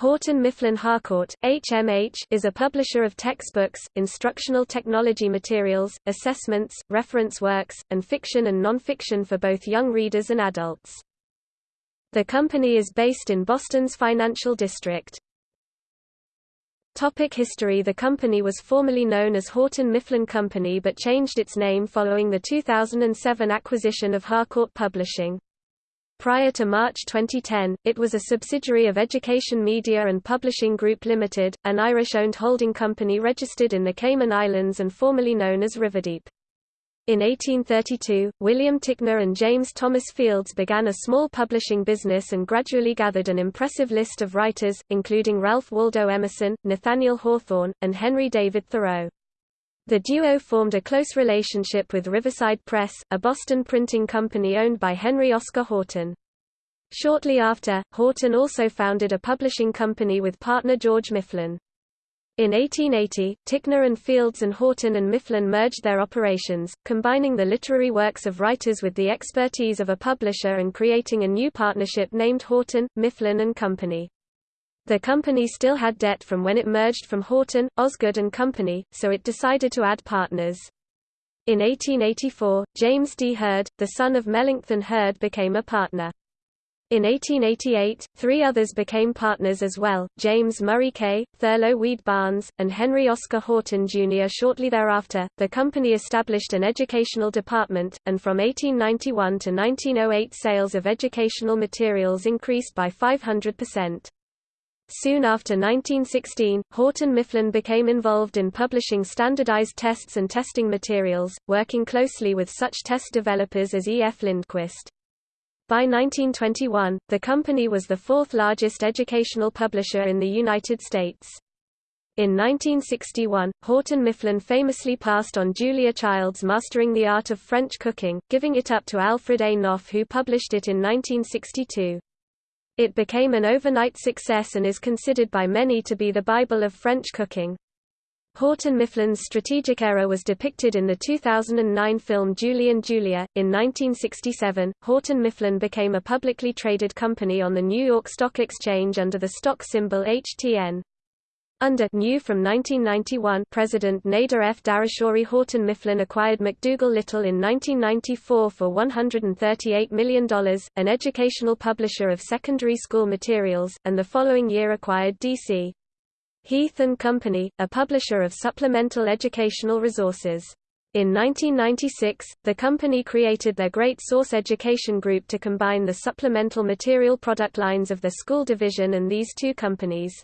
Houghton Mifflin Harcourt, HMH, is a publisher of textbooks, instructional technology materials, assessments, reference works, and fiction and non-fiction for both young readers and adults. The company is based in Boston's financial district. Topic history The company was formerly known as Houghton Mifflin Company but changed its name following the 2007 acquisition of Harcourt Publishing. Prior to March 2010, it was a subsidiary of Education Media and Publishing Group Limited, an Irish-owned holding company registered in the Cayman Islands and formerly known as Riverdeep. In 1832, William Ticknor and James Thomas Fields began a small publishing business and gradually gathered an impressive list of writers, including Ralph Waldo Emerson, Nathaniel Hawthorne, and Henry David Thoreau. The duo formed a close relationship with Riverside Press, a Boston printing company owned by Henry Oscar Houghton. Shortly after, Houghton also founded a publishing company with partner George Mifflin. In 1880, Ticknor and Fields and Houghton and Mifflin merged their operations, combining the literary works of writers with the expertise of a publisher and creating a new partnership named Houghton, Mifflin and Company. The company still had debt from when it merged from Houghton, Osgood and Company, so it decided to add partners. In 1884, James D. Hurd, the son of Melancthon Hurd became a partner. In 1888, three others became partners as well, James Murray Kay, Thurlow Weed Barnes, and Henry Oscar Houghton Jr. Shortly thereafter, the company established an educational department, and from 1891 to 1908 sales of educational materials increased by 500%. Soon after 1916, Houghton Mifflin became involved in publishing standardized tests and testing materials, working closely with such test developers as E. F. Lindquist. By 1921, the company was the fourth largest educational publisher in the United States. In 1961, Houghton Mifflin famously passed on Julia Child's Mastering the Art of French Cooking, giving it up to Alfred A. Knopf who published it in 1962. It became an overnight success and is considered by many to be the Bible of French cooking. Houghton Mifflin's strategic error was depicted in the 2009 film Julie and Julia. In 1967, Houghton Mifflin became a publicly traded company on the New York Stock Exchange under the stock symbol HTN. Under new from 1991 President Nader F. Darehshori Houghton Mifflin acquired McDougal Littell in 1994 for $138 million, an educational publisher of secondary school materials, and the following year acquired D.C. Heath and Company, a publisher of supplemental educational resources. In 1996, the company created their Great Source Education Group to combine the supplemental material product lines of the school division and these two companies.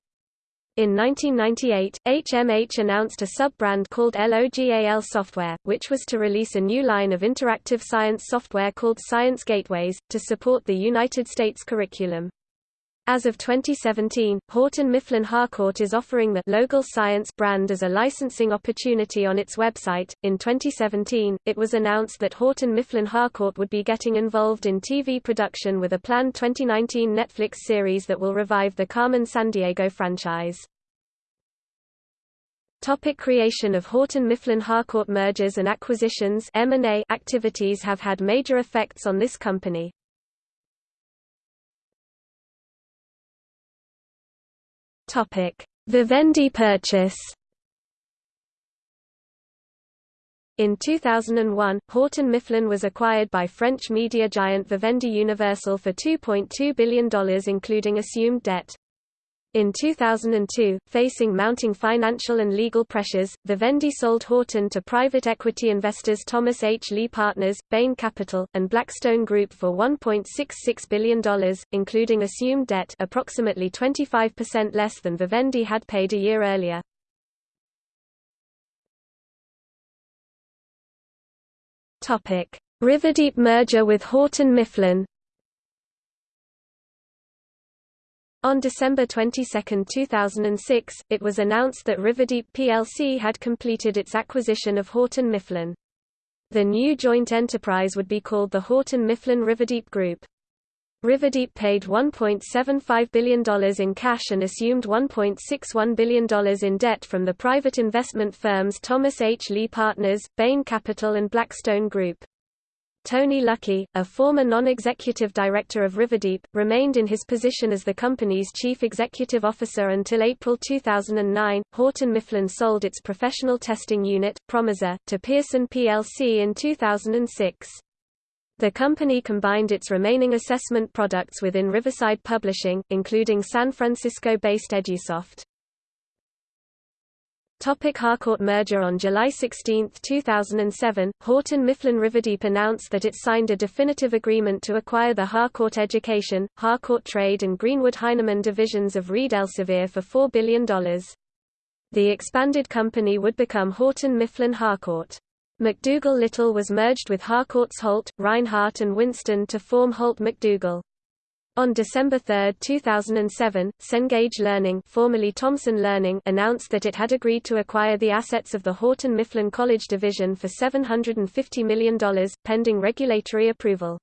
In 1998, HMH announced a sub-brand called LOGAL Software, which was to release a new line of interactive science software called Science Gateways, to support the United States curriculum. As of 2017, Houghton Mifflin Harcourt is offering the Logal Science brand as a licensing opportunity on its website. In 2017, it was announced that Houghton Mifflin Harcourt would be getting involved in TV production with a planned 2019 Netflix series that will revive the Carmen Sandiego franchise. Topic creation of Houghton Mifflin Harcourt mergers and acquisitions M&A activities have had major effects on this company. Vivendi purchase. In 2001, Houghton Mifflin was acquired by French media giant Vivendi Universal for $2.2 billion including assumed debt. In 2002, facing mounting financial and legal pressures, Vivendi sold Houghton to private equity investors Thomas H. Lee Partners, Bain Capital, and Blackstone Group for $1.66 billion, including assumed debt approximately 25% less than Vivendi had paid a year earlier. Riverdeep merger with Houghton Mifflin On December 22, 2006, it was announced that Riverdeep plc had completed its acquisition of Houghton Mifflin. The new joint enterprise would be called the Houghton Mifflin Riverdeep Group. Riverdeep paid $1.75 billion in cash and assumed $1.61 billion in debt from the private investment firms Thomas H. Lee Partners, Bain Capital and Blackstone Group. Tony Lucki, a former non-executive director of Riverdeep, remained in his position as the company's chief executive officer until April 2009. Houghton Mifflin sold its professional testing unit, Promissor, to Pearson plc in 2006. The company combined its remaining assessment products within Riverside Publishing, including San Francisco-based Edusoft. Topic Harcourt merger On July 16, 2007, Houghton Mifflin Riverdeep announced that it signed a definitive agreement to acquire the Harcourt Education, Harcourt Trade and Greenwood Heinemann divisions of Reed Elsevier for $4 billion. The expanded company would become Houghton Mifflin Harcourt. McDougal Littell was merged with Harcourt's Holt, Rinehart and Winston to form Holt McDougal. On December 3, 2007, Cengage Learning, formerly Thomson Learning announced that it had agreed to acquire the assets of the Houghton Mifflin College division for $750 million, pending regulatory approval.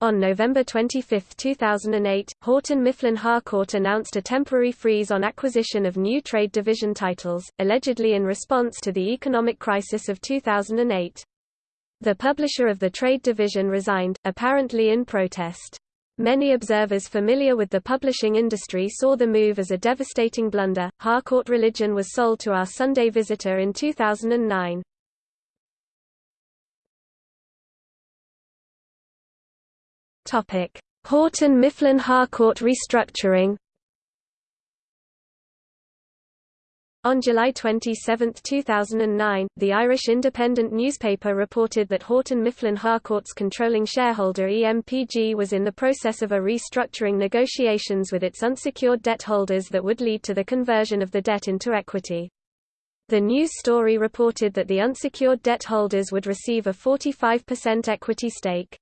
On November 25, 2008, Houghton Mifflin Harcourt announced a temporary freeze on acquisition of new trade division titles, allegedly in response to the economic crisis of 2008. The publisher of the trade division resigned, apparently in protest. Many observers familiar with the publishing industry saw the move as a devastating blunder. Harcourt Religion was sold to Our Sunday Visitor in 2009. Topic: Houghton Mifflin Harcourt restructuring. On July 27, 2009, the Irish Independent newspaper reported that Houghton Mifflin Harcourt's controlling shareholder EMPG was in the process of a restructuring negotiations with its unsecured debt holders that would lead to the conversion of the debt into equity. The news story reported that the unsecured debt holders would receive a 45% equity stake.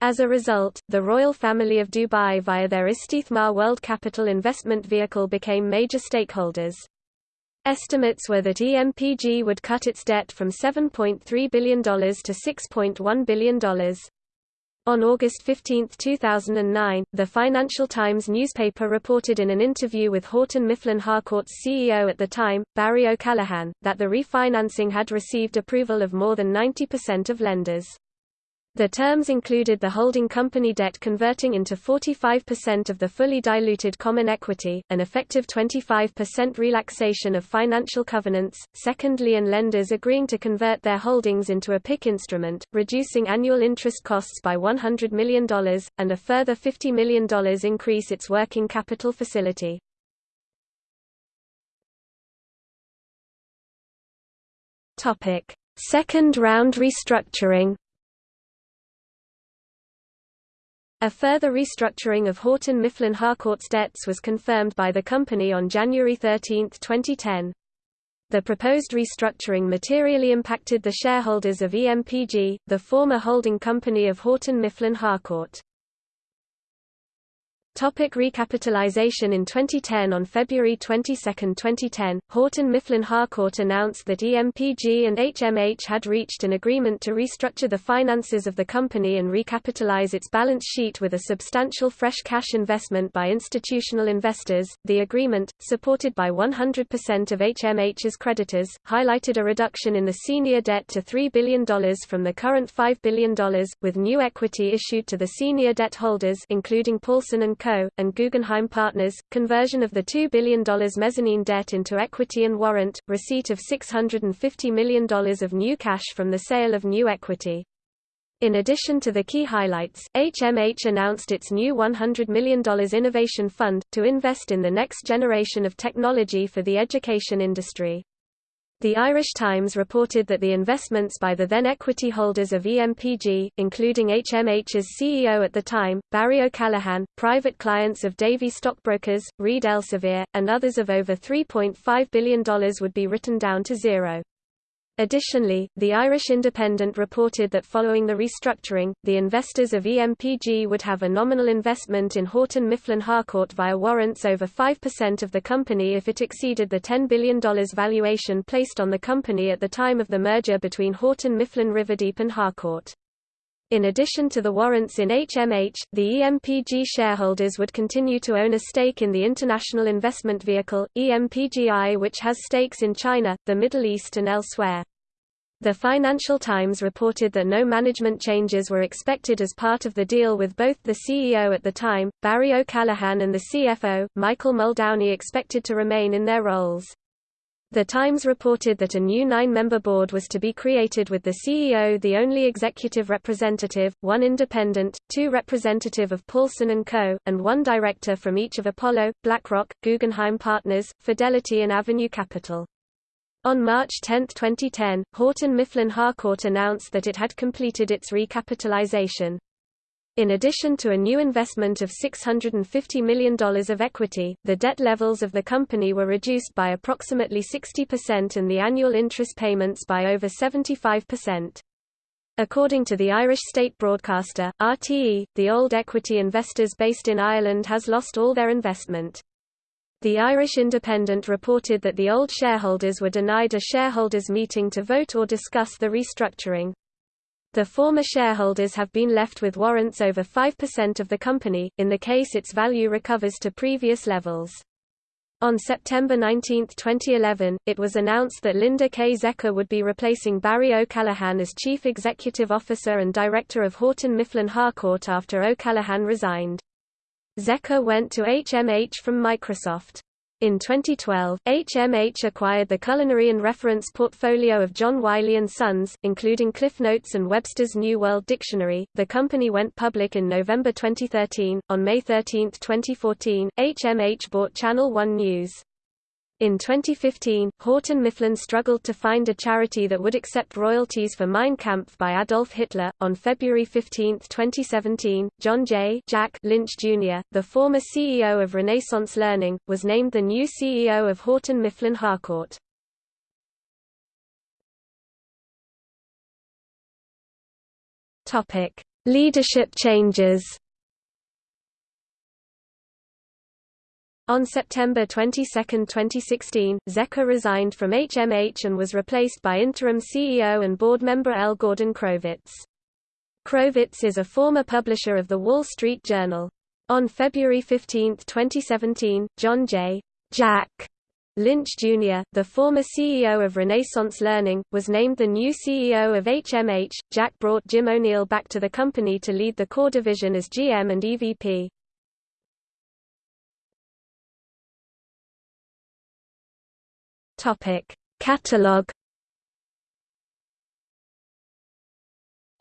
As a result, the royal family of Dubai via their Istithmar World Capital investment vehicle became major stakeholders. Estimates were that EMPG would cut its debt from $7.3 billion to $6.1 billion. On August 15, 2009, the Financial Times newspaper reported in an interview with Houghton Mifflin Harcourt's CEO at the time, Barry O'Callaghan, that the refinancing had received approval of more than 90% of lenders. The terms included the holding company debt converting into 45% of the fully diluted common equity, an effective 25% relaxation of financial covenants, secondly and lenders agreeing to convert their holdings into a PIK instrument, reducing annual interest costs by $100 million, and a further $50 million increase its working capital facility. Second round restructuring A further restructuring of Houghton Mifflin Harcourt's debts was confirmed by the company on January 13, 2010. The proposed restructuring materially impacted the shareholders of EMPG, the former holding company of Houghton Mifflin Harcourt. Topic recapitalization In 2010 On February 22, 2010, Houghton Mifflin Harcourt announced that EMPG and HMH had reached an agreement to restructure the finances of the company and recapitalize its balance sheet with a substantial fresh cash investment by institutional investors. The agreement, supported by 100% of HMH's creditors, highlighted a reduction in the senior debt to $3 billion from the current $5 billion, with new equity issued to the senior debt holders including Paulson and Co., and Guggenheim Partners, conversion of the $2 billion mezzanine debt into equity and warrant, receipt of $650 million of new cash from the sale of new equity. In addition to the key highlights, HMH announced its new $100 million innovation fund, to invest in the next generation of technology for the education industry. The Irish Times reported that the investments by the then equity holders of EMPG, including HMH's CEO at the time, Barry O'Callaghan, private clients of Davy Stockbrokers, Reed Elsevier, and others of over $3.5 billion would be written down to zero. Additionally, the Irish Independent reported that following the restructuring, the investors of EMPG would have a nominal investment in Houghton Mifflin Harcourt via warrants over 5% of the company if it exceeded the $10 billion valuation placed on the company at the time of the merger between Houghton Mifflin Riverdeep and Harcourt. In addition to the warrants in HMH, the EMPG shareholders would continue to own a stake in the international investment vehicle, EMPGI which has stakes in China, the Middle East and elsewhere. The Financial Times reported that no management changes were expected as part of the deal with both the CEO at the time, Barry O'Callaghan and the CFO, Michael Muldowney expected to remain in their roles. The Times reported that a new nine-member board was to be created with the CEO the only executive representative, one independent, two representative of Paulson & Co., and one director from each of Apollo, BlackRock, Guggenheim Partners, Fidelity and Avenue Capital. On March 10, 2010, Houghton Mifflin Harcourt announced that it had completed its recapitalization. In addition to a new investment of $650 million of equity, the debt levels of the company were reduced by approximately 60% and the annual interest payments by over 75%. According to the Irish state broadcaster, RTE, the old equity investors based in Ireland has lost all their investment. The Irish Independent reported that the old shareholders were denied a shareholders' meeting to vote or discuss the restructuring. The former shareholders have been left with warrants over 5% of the company, in the case its value recovers to previous levels. On September 19, 2011, it was announced that Linda K. Zecher would be replacing Barry O'Callaghan as Chief Executive Officer and Director of Houghton Mifflin Harcourt after O'Callaghan resigned. Zecher went to HMH from Microsoft. In 2012, HMH acquired the culinary and reference portfolio of John Wiley & Sons, including Cliff Notes and Webster's New World Dictionary. The company went public in November 2013. On May 13, 2014, HMH bought Channel One News. In 2015, Houghton Mifflin struggled to find a charity that would accept royalties for Mein Kampf by Adolf Hitler. On February 15, 2017, John J. Jack Lynch Jr., the former CEO of Renaissance Learning, was named the new CEO of Houghton Mifflin Harcourt. Topic: Leadership changes. On September 22, 2016, Zecher resigned from HMH and was replaced by interim CEO and board member L. Gordon Crovitz. Crovitz is a former publisher of The Wall Street Journal. On February 15, 2017, John J. Jack Lynch Jr., the former CEO of Renaissance Learning, was named the new CEO of HMH. Jack brought Jim O'Neill back to the company to lead the core division as GM and EVP. Topic: Catalog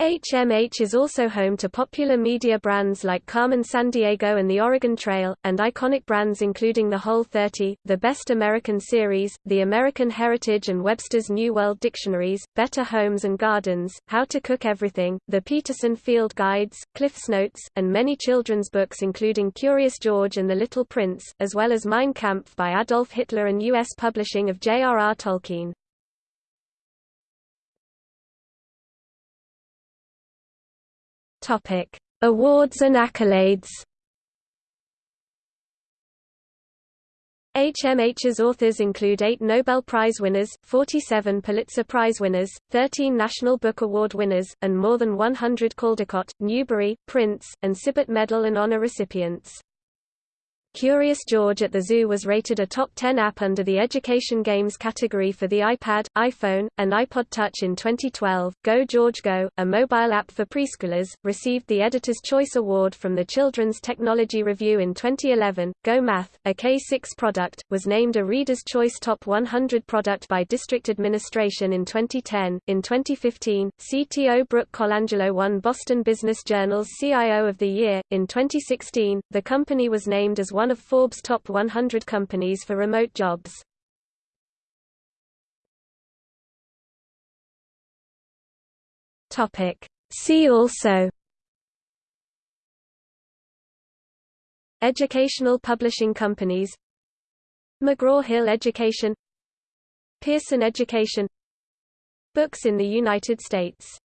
HMH is also home to popular media brands like Carmen Sandiego and the Oregon Trail, and iconic brands including the Whole 30, the Best American Series, the American Heritage and Webster's New World Dictionaries, Better Homes and Gardens, How to Cook Everything, the Peterson Field Guides, Cliff's Notes, and many children's books including Curious George and the Little Prince, as well as Mein Kampf by Adolf Hitler and U.S. publishing of J.R.R. Tolkien. Topic: Awards and accolades. HMH's authors include eight Nobel Prize winners, 47 Pulitzer Prize winners, 13 National Book Award winners, and more than 100 Caldecott, Newbery, Printz, and Sibert Medal and honor recipients. Curious George at the Zoo was rated a top 10 app under the Education Games category for the iPad, iPhone, and iPod Touch in 2012. Go George Go, a mobile app for preschoolers, received the Editor's Choice Award from the Children's Technology Review in 2011. Go Math, a K6 product, was named a Reader's Choice Top 100 product by District Administration in 2010. In 2015, CTO Brooke Colangelo won Boston Business Journal's CIO of the Year. In 2016, the company was named as one one of Forbes' top 100 companies for remote jobs. See also. Educational publishing companies. McGraw-Hill Education. Pearson Education. Books in the United States